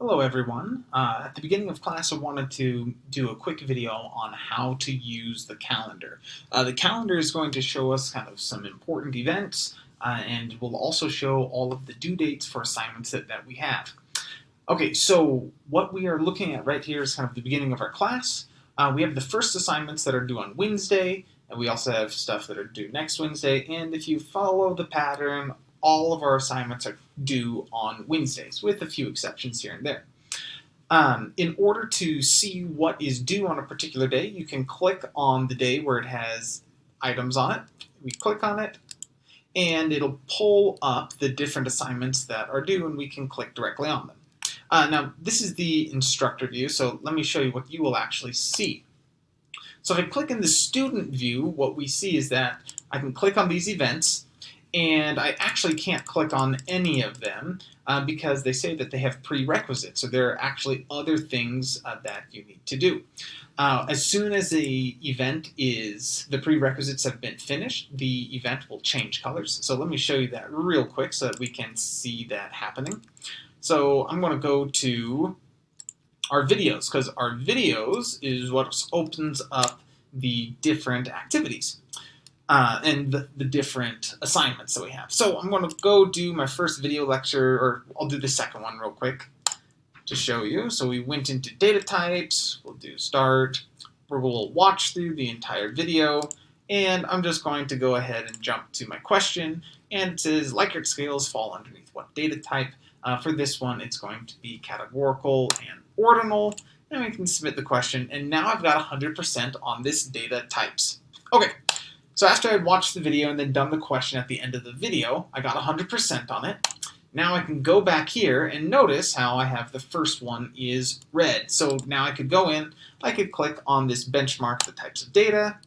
Hello everyone. Uh, at the beginning of class I wanted to do a quick video on how to use the calendar. Uh, the calendar is going to show us kind of some important events uh, and will also show all of the due dates for assignments that, that we have. Okay, so what we are looking at right here is kind of the beginning of our class. Uh, we have the first assignments that are due on Wednesday, and we also have stuff that are due next Wednesday, and if you follow the pattern, all of our assignments are due on Wednesdays, with a few exceptions here and there. Um, in order to see what is due on a particular day, you can click on the day where it has items on it. We click on it, and it'll pull up the different assignments that are due, and we can click directly on them. Uh, now, this is the instructor view, so let me show you what you will actually see. So if I click in the student view, what we see is that I can click on these events, and I actually can't click on any of them uh, because they say that they have prerequisites. So there are actually other things uh, that you need to do. Uh, as soon as the event is, the prerequisites have been finished, the event will change colors. So let me show you that real quick so that we can see that happening. So I'm going to go to our videos because our videos is what opens up the different activities uh, and the, the, different assignments that we have. So I'm going to go do my first video lecture, or I'll do the second one real quick to show you. So we went into data types, we'll do start, we'll watch through the entire video, and I'm just going to go ahead and jump to my question, and it says Likert scales fall underneath what data type. Uh, for this one, it's going to be categorical and ordinal, and we can submit the question, and now I've got 100% on this data types. Okay, so after I'd watched the video and then done the question at the end of the video, I got 100% on it. Now I can go back here and notice how I have the first one is red. So now I could go in, I could click on this benchmark the types of data,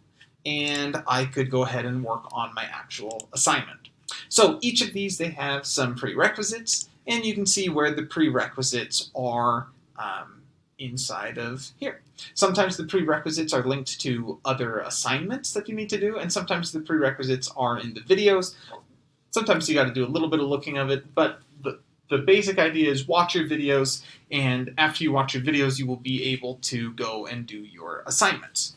and I could go ahead and work on my actual assignment. So each of these, they have some prerequisites, and you can see where the prerequisites are um, inside of here. Sometimes the prerequisites are linked to other assignments that you need to do, and sometimes the prerequisites are in the videos. Sometimes you got to do a little bit of looking of it, but the, the basic idea is watch your videos, and after you watch your videos, you will be able to go and do your assignments.